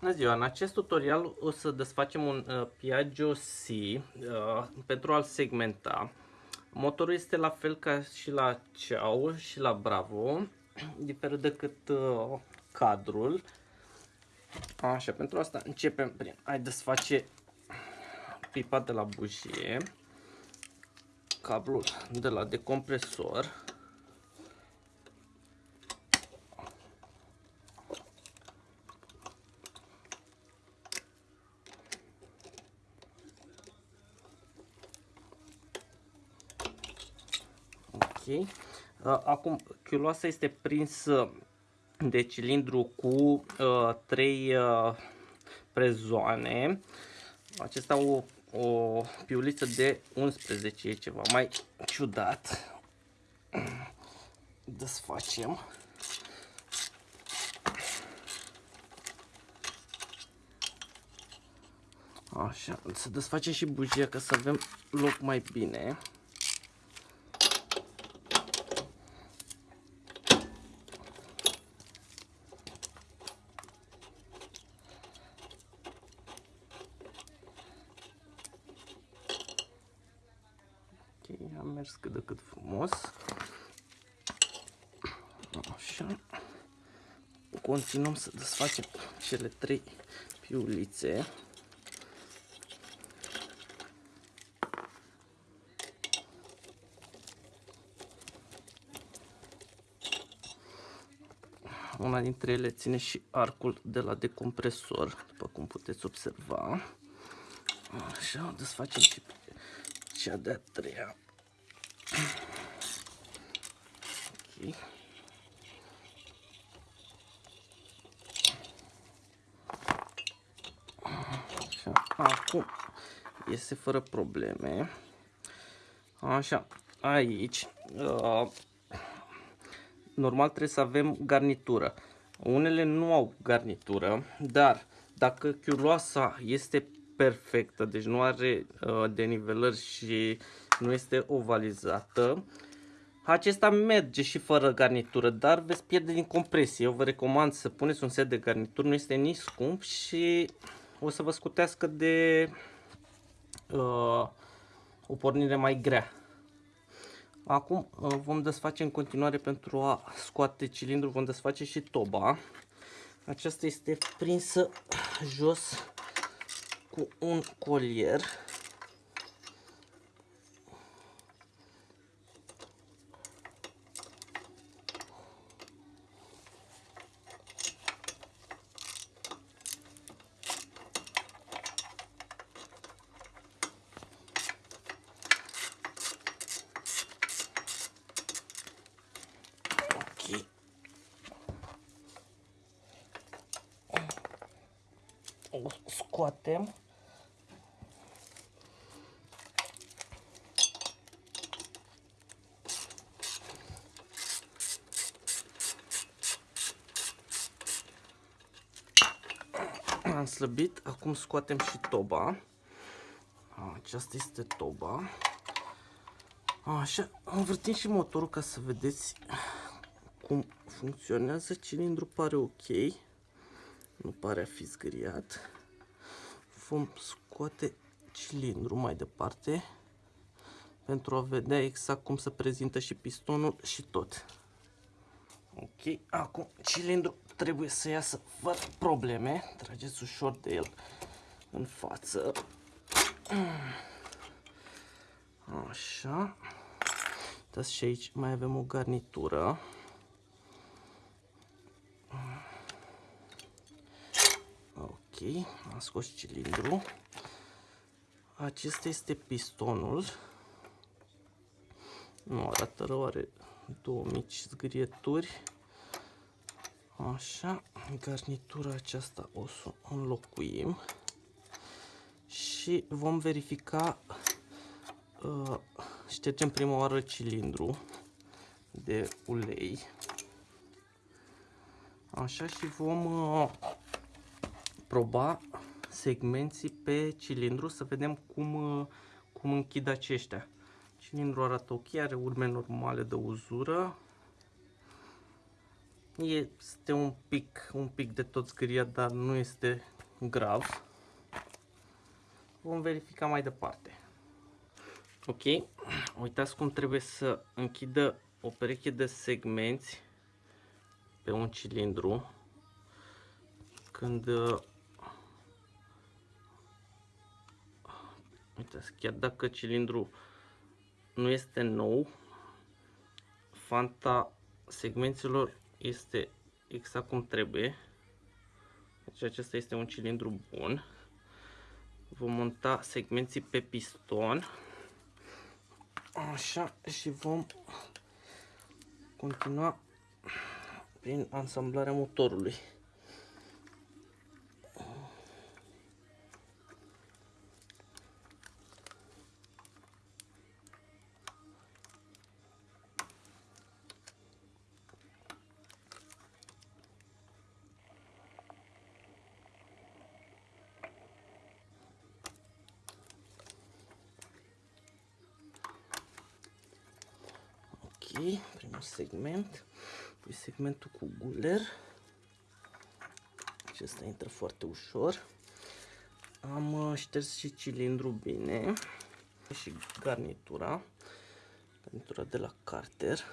Bună ziua! În acest tutorial o să desfacem un uh, Piaggio C uh, pentru a-l segmenta. Motorul este la fel ca și la Ciao și la Bravo, diferă decât uh, cadrul. Așa, pentru asta începem prin a desface pipa de la bujie, cablul de la decompresor, Uh, acum, chiuloasa este prinsă de cilindru cu uh, 3 uh, prezoane. Acesta o, o piuliță de 11 e ceva mai ciudat. Desfacem. Așa, să desfacem și bujia ca să avem loc mai bine. am mers cât de cât frumos. Așa. Continuăm să desfacem cele trei piulițe. Una dintre ele ține și arcul de la decompresor, după cum puteți observa. Așa, desfacem și cea de-a treia Ok. Așa, acum iese fără probleme. Așa, aici uh, normal trebuie să avem garnitură. Unele nu au garnitură, dar dacă chiuloasa este perfectă, deci nu are uh, denivelări și nu este ovalizată. Acesta merge și fără garnitură, dar veți pierde din compresie. Eu vă recomand să puneți un set de garnituri, nu este nici scump și o să vă scutească de uh, o pornire mai grea. Acum uh, vom desface în continuare pentru a scoate cilindrul, vom desface și toba. Aceasta este prinsă jos cu un colier. O scoatem. Am slăbit, acum scoatem și toba. Aceasta este toba. Așa, învârtim și motorul ca să vedeți cum funcționează. Cilindrul pare ok. Nu pare a fi zgâriat. Vom scoate cilindrul mai departe pentru a vedea exact cum se prezintă și pistonul și tot. Ok, acum cilindrul trebuie să iasă fără probleme. Trageți ușor de el în față. Așa. Uitați și aici mai avem o garnitură. Am scos cilindru. Acesta este pistonul. Nu arată rău, are două mici zgârieturi. Așa, garnitura aceasta o să o înlocuim și vom verifica, uh, ștergem prima oară cilindru de ulei. Așa și vom uh, proba segmenții pe cilindru să vedem cum, uh, cum închid aceștia. Cilindru arată ok, are urme normale de uzură. Este un pic, un pic de tot zgâriat, dar nu este grav. Vom verifica mai departe. Ok, uitați cum trebuie să închidă o pereche de segmenți pe un cilindru când uitați, chiar dacă cilindru nu este nou fanta segmenților este exact cum trebuie. Deci acesta este un cilindru bun. Vom monta segmenții pe piston. Așa și vom continua prin ansamblarea motorului primul segment, pui segmentul cu guler. Acesta intră foarte ușor. Am uh, șters și cilindru bine și garnitura, garnitura de la Carter.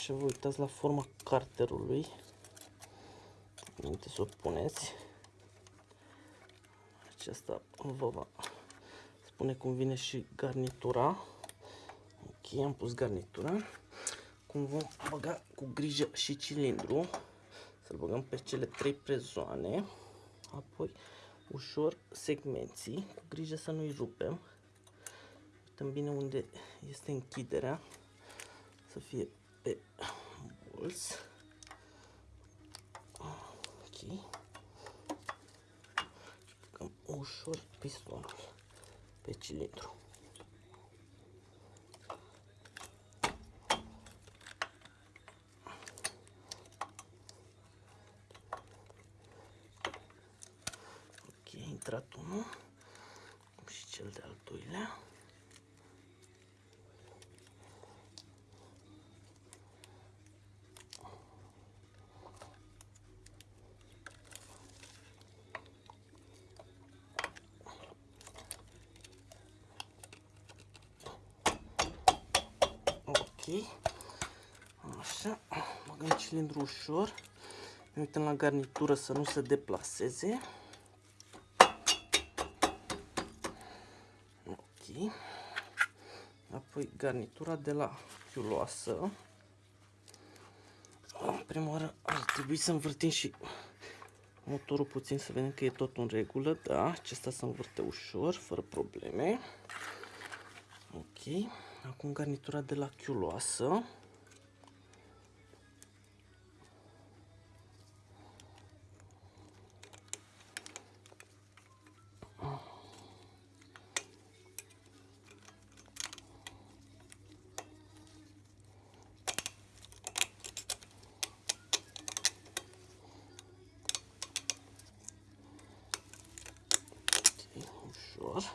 Așa vă uitați la forma carterului. Înainte să o puneți. Aceasta vă va spune cum vine și garnitura. Ok, am pus garnitura. Cum vom băga cu grijă și cilindru. Să-l băgăm pe cele trei prezoane. Apoi ușor segmenții. Cu grijă să nu-i rupem. Uităm bine unde este închiderea. Să fie pe bolți. Ok. Băgăm ușor pistonul pe cilindru. Așa, băgăm cilindru ușor. Ne uităm la garnitură să nu se deplaseze. Ok. Apoi garnitura de la chiuloasă. În prima oară ar trebui să învârtim și motorul puțin să vedem că e tot în regulă. Da, acesta se învârte ușor, fără probleme. Ok. Acum garnitura de la chiuloasă. ușor.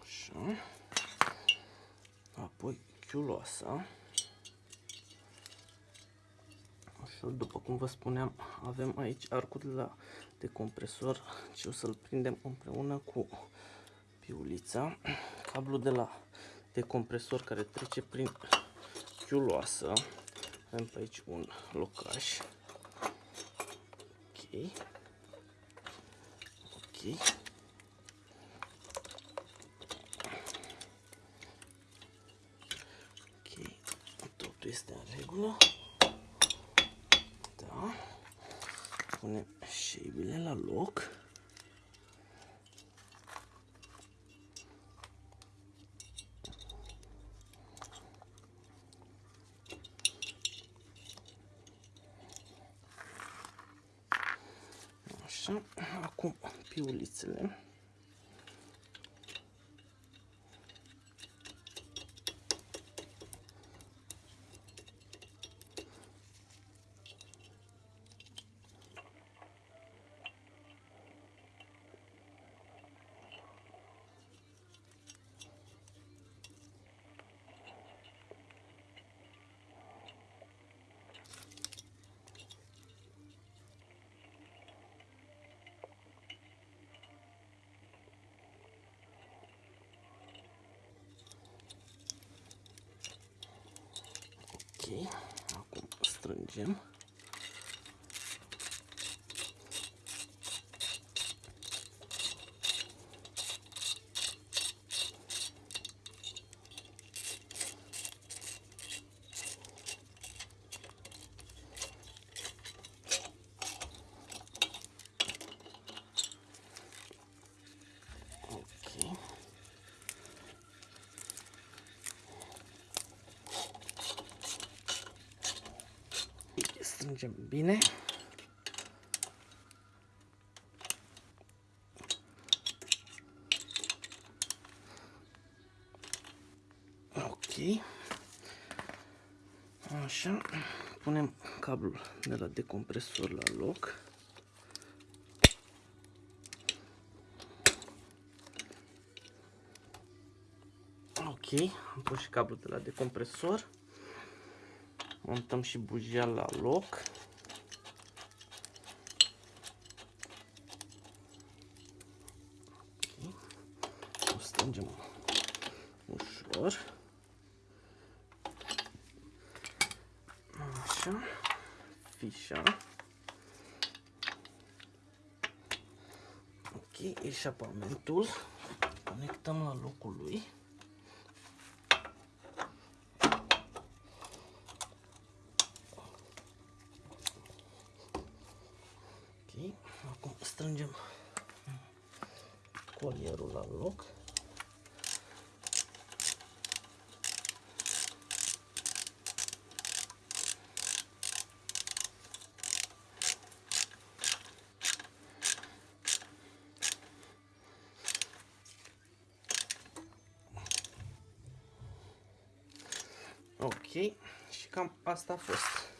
Așa apoi chiuloasa. Ușor, după cum vă spuneam, avem aici arcul de la decompresor și o să-l prindem împreună cu piulița. Cablul de la decompresor care trece prin chiuloasă. Avem pe aici un locaș. Ok. Ok. totul este în regulă. Da. Punem șeibile la loc. Așa, acum piulițele. Ok, acum strângem. Ok. Strângem bine. Ok. Așa. Punem cablul de la decompresor la loc. Ok, am pus și cablul de la decompresor. Montăm și bujia la loc. Ok, o strângem ușor. Așa, fișa. Ok, eșapamentul. Conectăm la locul lui. Ok, acum strângem colierul la loc. Ok, și cam asta a fost.